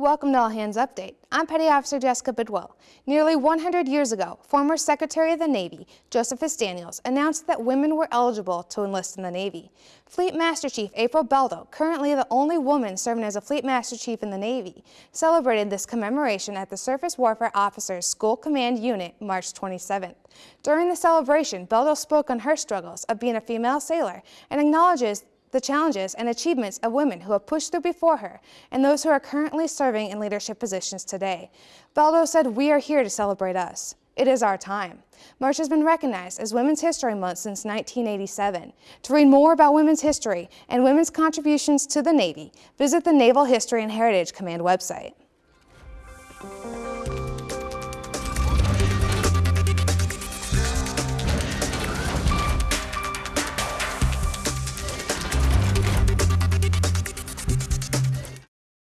Welcome to All Hands Update. I'm Petty Officer Jessica Bidwell. Nearly 100 years ago, former Secretary of the Navy Josephus Daniels announced that women were eligible to enlist in the Navy. Fleet Master Chief April Beldo, currently the only woman serving as a Fleet Master Chief in the Navy, celebrated this commemoration at the Surface Warfare Officers School Command Unit March 27th. During the celebration, Beldo spoke on her struggles of being a female sailor and acknowledges the challenges and achievements of women who have pushed through before her and those who are currently serving in leadership positions today. Beldo said, we are here to celebrate us. It is our time. March has been recognized as Women's History Month since 1987. To read more about women's history and women's contributions to the Navy, visit the Naval History and Heritage Command website.